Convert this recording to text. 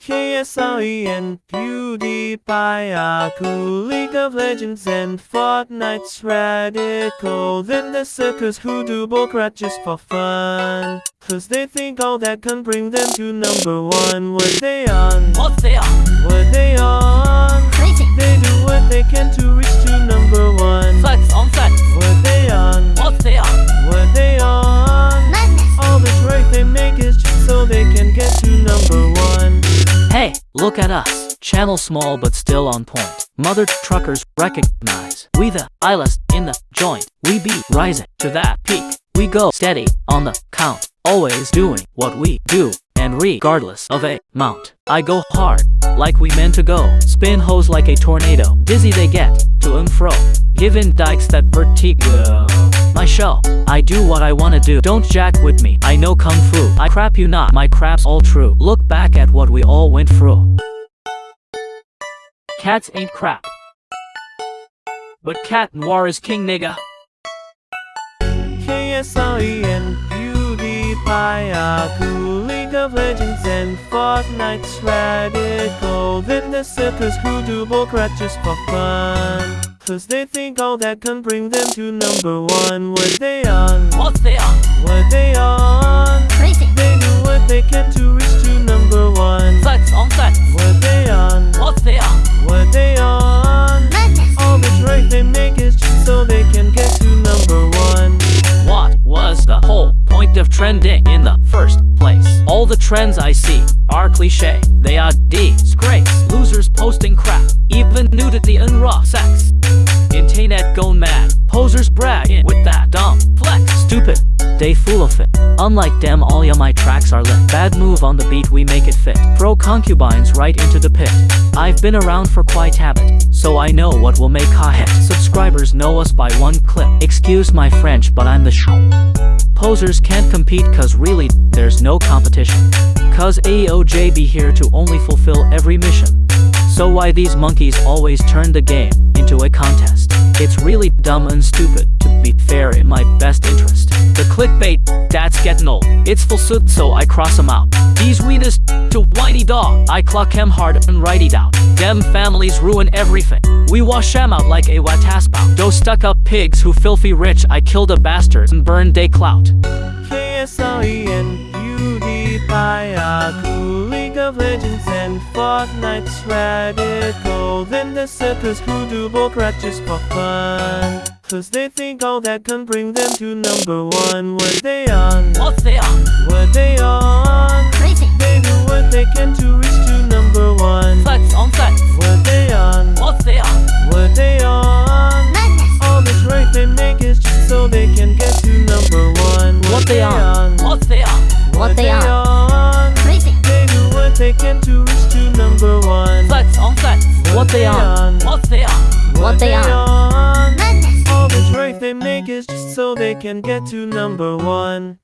KSLE and PewDiePie are cool League of Legends and Fortnite's radical Then the suckers who do bullcrap just for fun Cause they think all that can bring them to number one What they on? What's there? What they on? Crazy. They do look at us. Channel small but still on point. Mother truckers recognize. We the illest in the joint. We be rising to that peak. We go steady on the count. Always doing what we do. And regardless of a mount. I go hard, like we meant to go. Spin hose like a tornado. Dizzy they get, to and fro. Giving dykes that vertigo. My show, I do what I wanna do. Don't jack with me, I know kung fu. I crap you not, my crap's all true. Look back at what we all went through. Cats ain't crap. But Cat Noir is king nigga. KSLE and PewDiePie cool League of Legends and Fortnite's radical Then the suckers who do bullcrap just for fun Cause they think all that can bring them to number one What they on? What they on? Crazy. They do of trending in the first place? All the trends I see are cliche. They are disgrace. Losers posting crap, even nudity and raw sex. Internet gone mad. Posers bragging with that dumb flex. Stupid, they full of it. Unlike them, all ya my tracks are lit. Bad move on the beat, we make it fit. Throw concubines right into the pit. I've been around for quite habit, so I know what will make a hit. Subscribers know us by one clip. Excuse my French, but I'm the show. Posers can't compete cause really, there's no competition. Cause AOJ be here to only fulfill every mission. So why these monkeys always turn the game into a contest? It's really dumb and stupid, to be fair in my best interest. The clickbait, that's getting old. It's full suit so I cross 'em out. These wieners to whitey dog, I clock 'em hard and it out. Dem families ruin everything. We wash wash 'em out like a wataspout. Those stuck up pigs who filthy rich, I killed a bastard and burned they clout. PewDiePie are cool League of Legends and Fortnite's radical Then the suckers who do bullcrap just for fun Cause they think all that can bring them to number one What they on? What's there? What they on? Crazy. They do what they can to reach to number one Flex on flex. What they on? What's there? What they on? Madness. All the trade they make is just so they can get to number one What they on? Can to reach to number one. Flex on flex. What they on? What's there? What they on? Madness. All the trade they make is just so they can get to number one.